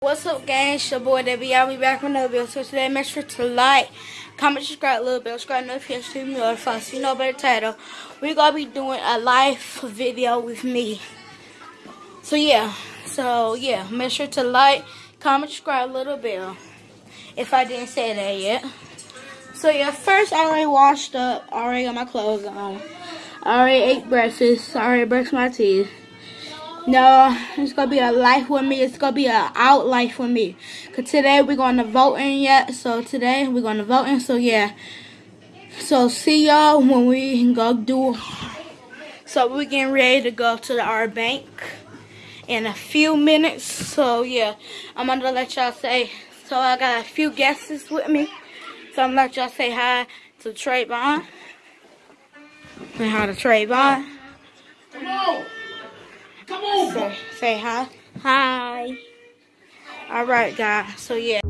What's up, gang? It's your boy Debbie. I'll be back with another video. So today, make sure to like, comment, subscribe, little bit, subscribe, notification to me or if you know better title. We're gonna be doing a live video with me. So yeah, so yeah, make sure to like, comment, subscribe, a little bit. If I didn't say that yet. So yeah, first I already washed up, already got my clothes on, I already ate breakfast, I already brushed my teeth. No, it's gonna be a life with me. It's gonna be a out life with me. Cause today we're gonna voting yet. So today we're gonna voting. So yeah. So see y'all when we go do. So we're getting ready to go to the, our bank in a few minutes. So yeah, I'm gonna let y'all say. So I got a few guests with me. So I'm gonna let y'all say hi to Trayvon. And hi to Trayvon. Come on. Come on. Say, say hi. Hi. All right, guys. So yeah.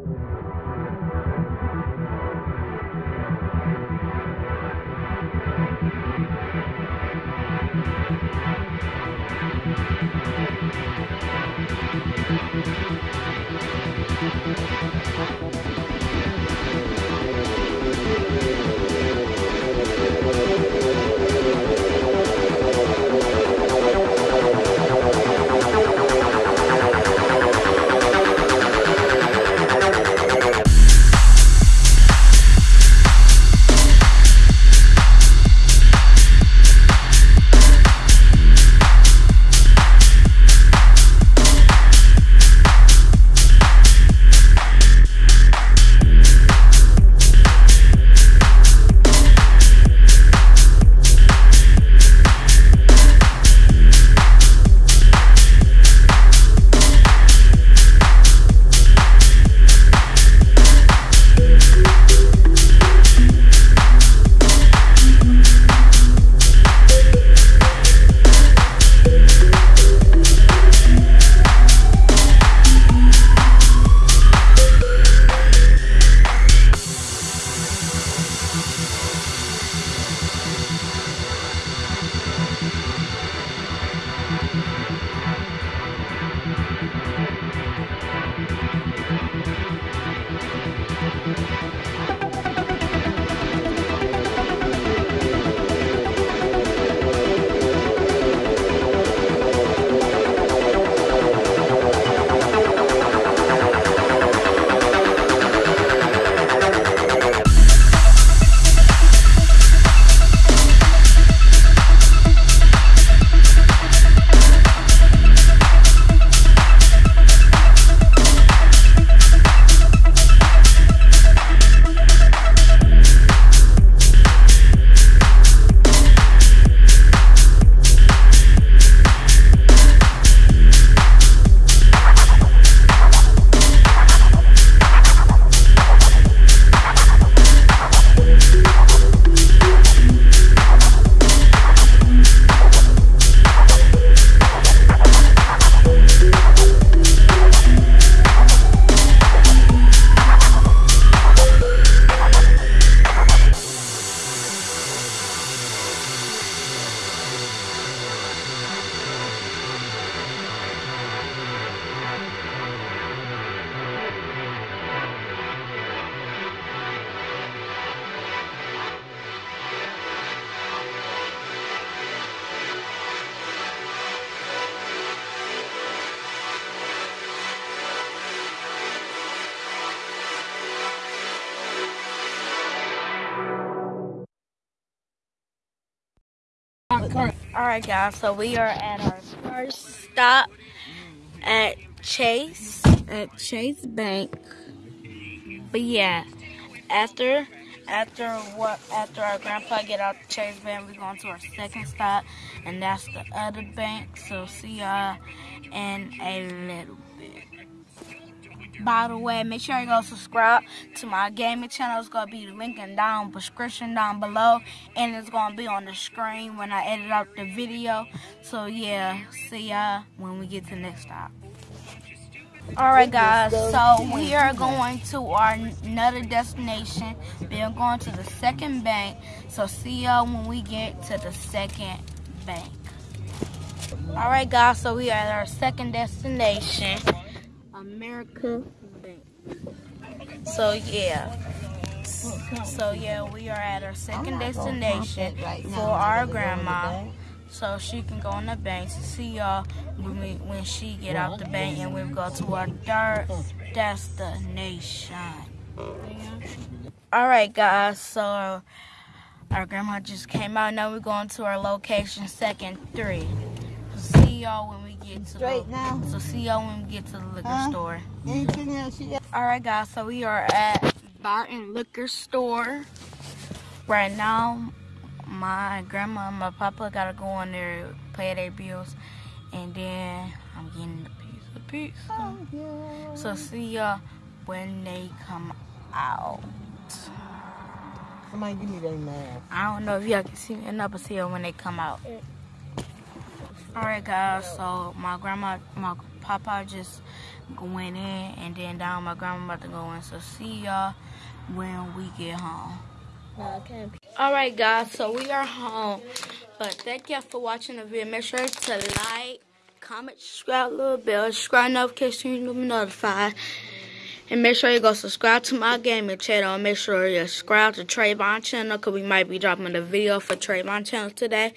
Alright guys, so we are at our first stop at Chase, at Chase Bank. But yeah, after after what after our grandpa get out the Chase Bank, we're going to our second stop and that's the other bank. So see y'all in a little by the way, make sure you go subscribe to my gaming channel. It's to be linking down, description down below. And it's going to be on the screen when I edit out the video. So, yeah, see y'all when we get to the next stop. Alright guys, so we are going to our another destination. We are going to the second bank. So see y'all when we get to the second bank. Alright guys, so we are at our second destination. America Bank. So yeah. So yeah, we are at our second destination for our grandma. So she can go in the bank to see y'all when we when she get out the bank and we go to our third destination. Alright guys, so our grandma just came out. Now we're going to our location second three. See y'all when we get to Straight the, now? So see y'all when we get to the liquor Huh? store. Anything else you got? Alright guys, so we are at Barton Liquor Store. Right now, my grandma and my papa gotta go in there, pay their bills, and then I'm getting the piece of pizza. Oh, yeah. So see y'all when they come out. Somebody give me their mask. I don't know if y'all can see me enough, but see y'all when they come out. Alright guys, so my grandma, my papa just went in and then down my grandma about to go in. So see y'all when we get home. Alright guys, so we are home. But thank y'all for watching the video. Make sure to like, comment, subscribe, little bell, subscribe notification to be notified. And make sure you go subscribe to my gaming channel. And make sure you subscribe to Trayvon channel because we might be dropping a video for Trayvon channel today.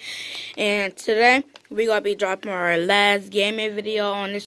And today, we're going to be dropping our last gaming video on this